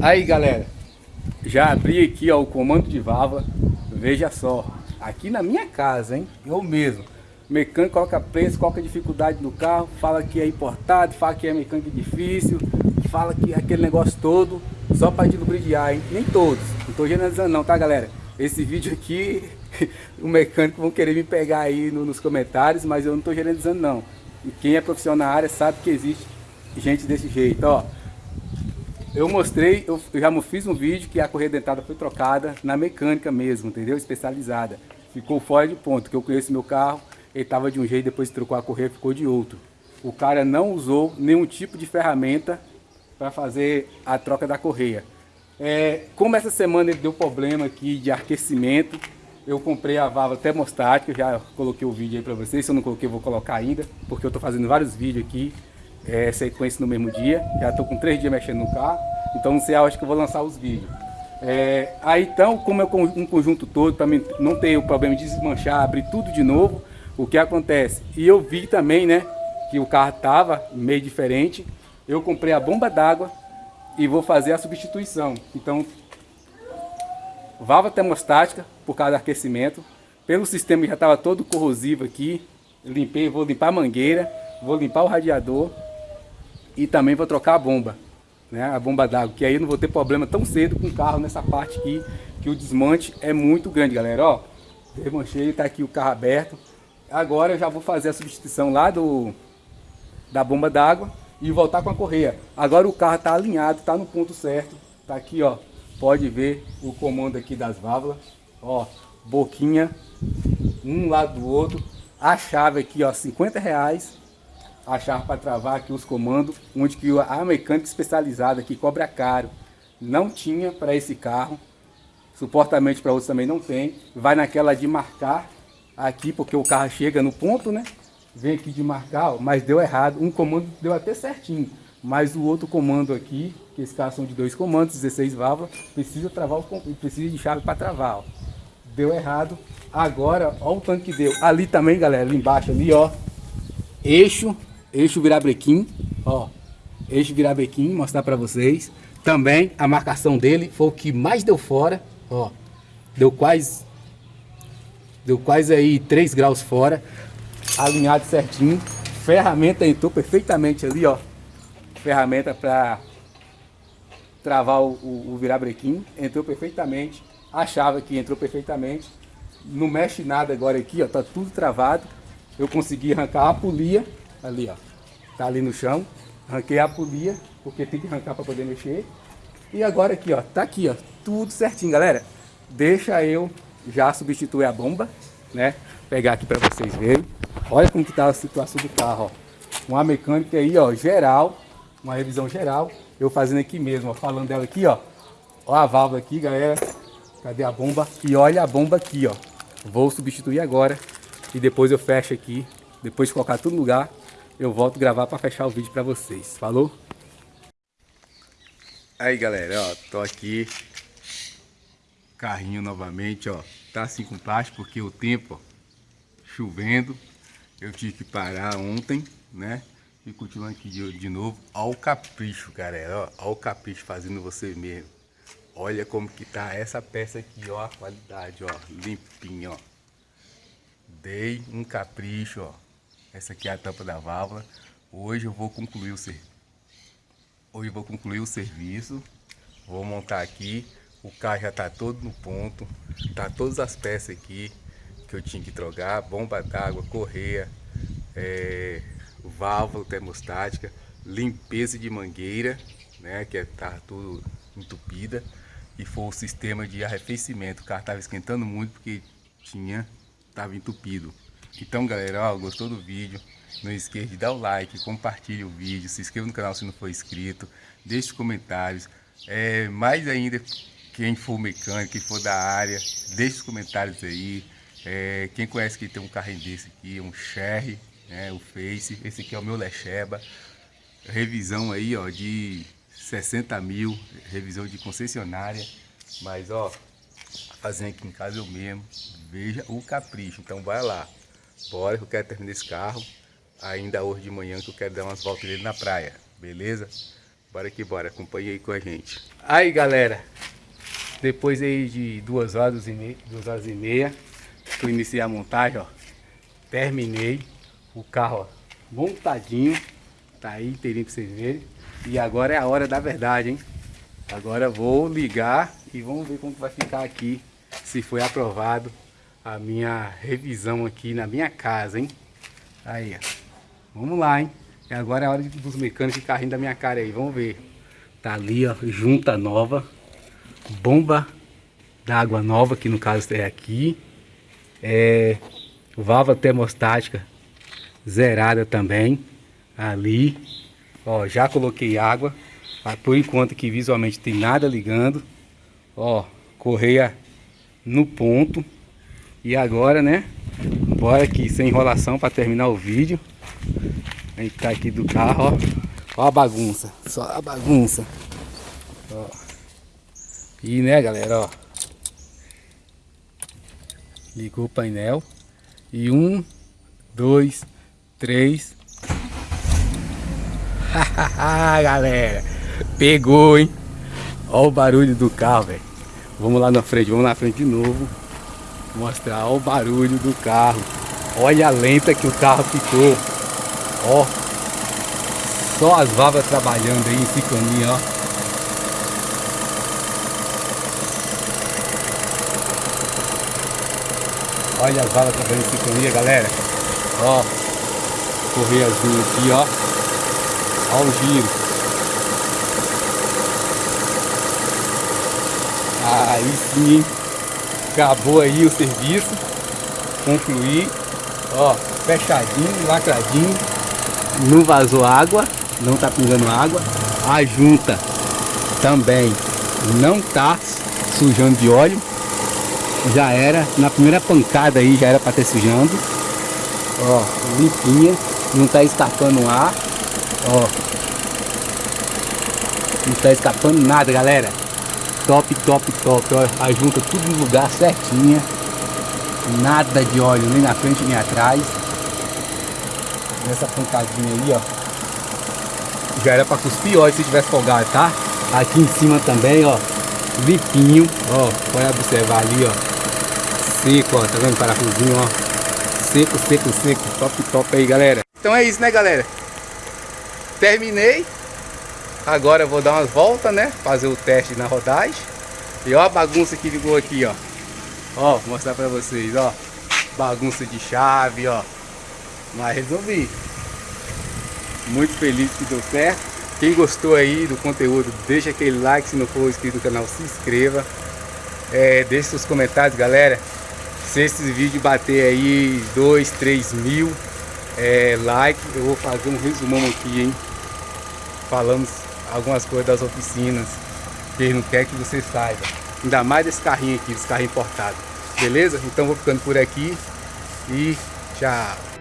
Aí galera, já abri aqui ó, o comando de válvula, veja só, aqui na minha casa, hein, eu mesmo. O mecânico coloca preço, coloca dificuldade no carro, fala que é importado, fala que é mecânico difícil, fala que é aquele negócio todo, só para dilubriar, hein? Nem todos, não tô generalizando não, tá galera? Esse vídeo aqui, o mecânico vão querer me pegar aí no, nos comentários, mas eu não tô generalizando não. E quem é profissional na área sabe que existe gente desse jeito, ó. Eu mostrei, eu já fiz um vídeo que a correia dentada foi trocada na mecânica mesmo, entendeu? Especializada. Ficou fora de ponto, que eu conheço meu carro, ele estava de um jeito, depois trocou a correia, ficou de outro. O cara não usou nenhum tipo de ferramenta para fazer a troca da correia. É, como essa semana ele deu problema aqui de aquecimento, eu comprei a válvula termostática, já coloquei o vídeo aí para vocês, se eu não coloquei vou colocar ainda, porque eu estou fazendo vários vídeos aqui é, sequência no mesmo dia. Já estou com três dias mexendo no carro, então não sei a hora que eu vou lançar os vídeos. É, aí então, como é um conjunto todo, para mim não ter o problema de desmanchar, abrir tudo de novo, o que acontece? E eu vi também, né, que o carro estava meio diferente. Eu comprei a bomba d'água e vou fazer a substituição. Então, válvula termostática por causa do aquecimento. Pelo sistema já estava todo corrosivo aqui, limpei, vou limpar a mangueira, vou limpar o radiador e também vou trocar a bomba, né, a bomba d'água, que aí eu não vou ter problema tão cedo com o carro nessa parte aqui, que o desmonte é muito grande, galera, ó, desmanchei, tá aqui o carro aberto, agora eu já vou fazer a substituição lá do da bomba d'água e voltar com a correia, agora o carro tá alinhado, tá no ponto certo, tá aqui, ó, pode ver o comando aqui das válvulas, ó, boquinha, um lado do outro, a chave aqui, ó, 50 reais, a chave para travar aqui os comandos, onde que a mecânica especializada que cobra caro não tinha para esse carro, suportamente para outros também não tem, vai naquela de marcar aqui, porque o carro chega no ponto, né? Vem aqui de marcar, ó, mas deu errado, um comando deu até certinho, mas o outro comando aqui, que esses carros são de dois comandos, 16 válvulas, precisa travar, o, precisa de chave para travar, ó. Deu errado, agora, ó o tanto que deu. Ali também, galera, ali embaixo, ali, ó, eixo eixo virabrequim, ó, eixo virabrequim, mostrar para vocês. Também a marcação dele foi o que mais deu fora, ó, deu quase, deu quase aí 3 graus fora, alinhado certinho, ferramenta entrou perfeitamente ali, ó, ferramenta para travar o, o, o virabrequim, entrou perfeitamente, a chave aqui entrou perfeitamente, não mexe nada agora aqui, ó, tá tudo travado, eu consegui arrancar a polia, ali ó, tá ali no chão. Arranquei a polia, porque tem que arrancar para poder mexer. E agora aqui, ó, tá aqui, ó, tudo certinho, galera. Deixa eu já substituir a bomba, né? Pegar aqui para vocês verem. Olha como que tá a situação do carro, ó. Uma mecânica aí, ó, geral, uma revisão geral. Eu fazendo aqui mesmo, ó, falando dela aqui, ó. Ó a válvula aqui, galera. Cadê a bomba? E olha a bomba aqui, ó. Vou substituir agora e depois eu fecho aqui. Depois de colocar tudo no lugar, eu volto gravar para fechar o vídeo para vocês. Falou? Aí galera, ó, tô aqui carrinho novamente, ó. Tá assim com plástico porque o tempo, ó, chovendo. Eu tive que parar ontem, né? E continuando aqui de, de novo. Ó o capricho, galera, ó. Ó o capricho fazendo você mesmo. Olha como que tá essa peça aqui, ó, a qualidade, ó, limpinho, ó. Dei um capricho, ó. Essa aqui é a tampa da válvula. Hoje eu vou concluir o serviço. Hoje eu vou concluir o serviço. Vou montar aqui. O carro já está todo no ponto. Tá todas as peças aqui que eu tinha que trocar. Bomba d'água, correia, é, válvula termostática, limpeza de mangueira, né? Que tá tudo entupida. E foi o sistema de arrefecimento. O carro estava esquentando muito porque tinha, estava entupido. Então galera, ó, gostou do vídeo? Não esqueça de dar o like, compartilhe o vídeo, se inscreva no canal se não for inscrito, deixe comentários. É, mais ainda, quem for mecânico, quem for da área, deixe os comentários aí. É, quem conhece que tem um carrinho desse aqui, um Sherry, né, o Face, esse aqui é o meu Lecheba. Revisão aí, ó, de 60 mil, revisão de concessionária. Mas, ó, fazendo aqui em casa eu mesmo, veja o capricho. Então vai lá. Bora que eu quero terminar esse carro ainda hoje de manhã que eu quero dar umas voltas dele na praia, beleza? Bora que bora, acompanhe aí com a gente. Aí galera, depois aí de duas horas e meia, duas horas e meia, que eu iniciei a montagem, ó. Terminei o carro, ó, montadinho. Tá aí inteirinho pra vocês verem. E agora é a hora da verdade, hein? Agora vou ligar e vamos ver como vai ficar aqui, se foi aprovado a minha revisão aqui na minha casa, hein? Aí, ó. Vamos lá, hein? E agora é a hora dos mecânicos ficarem rindo da minha cara aí, vamos ver. Tá ali, ó, junta nova. Bomba d'água nova, que no caso é aqui. É, válvula termostática zerada também. Ali. Ó, já coloquei água. Por enquanto que visualmente tem nada ligando. Ó, correia no ponto. E agora, né? Bora aqui sem enrolação para terminar o vídeo. A gente tá aqui do carro, ó. Ó a bagunça. Só a bagunça. Ó. E né, galera, ó. Ligou o painel. E um, dois, três. galera. Pegou, hein? Ó o barulho do carro, velho. Vamos lá na frente, vamos na frente de novo. Mostrar o barulho do carro. Olha a lenta que o carro ficou. Ó. Só as válvulas trabalhando aí em sincronia, ó. Olha as válvulas trabalhando em sincronia, galera. Ó. Correiazinho aqui, ó. Ó o giro. Aí sim, acabou aí o serviço. Concluí. Ó, fechadinho, lacradinho não vazou água, não tá pingando água. A junta também não tá sujando de óleo. Já era, na primeira pancada aí já era para ter sujando. Ó, limpinha, não tá escapando ar. Ó. Não tá escapando nada, galera. Top, top, top. A junta tudo no lugar certinha. Nada de óleo nem na frente nem atrás nessa pancadinha aí, ó. Já era pra cuspir óleo se tivesse folgado, tá? Aqui em cima também, ó. Limpinho, ó. Pode observar ali, ó. Seco, ó. Tá vendo o parafusinho, ó. Seco, seco, seco. Top, top aí, galera. Então é isso, né, galera? Terminei. Agora eu vou dar umas voltas, né? Fazer o teste na rodagem. E ó a bagunça que ficou aqui, ó. Ó, vou mostrar pra vocês, ó. Bagunça de chave, ó. Mas resolvi. Muito feliz que deu certo. Quem gostou aí do conteúdo, deixa aquele like. Se não for inscrito no canal, se inscreva. É, deixe seus comentários, galera. Se esse vídeo bater aí 2, 3 mil é, eu vou fazer um resumão aqui, hein? Falamos algumas coisas das oficinas. Que não quer que você saiba. Ainda mais desse carrinho aqui, desse carrinho importado. Beleza? Então vou ficando por aqui. E tchau.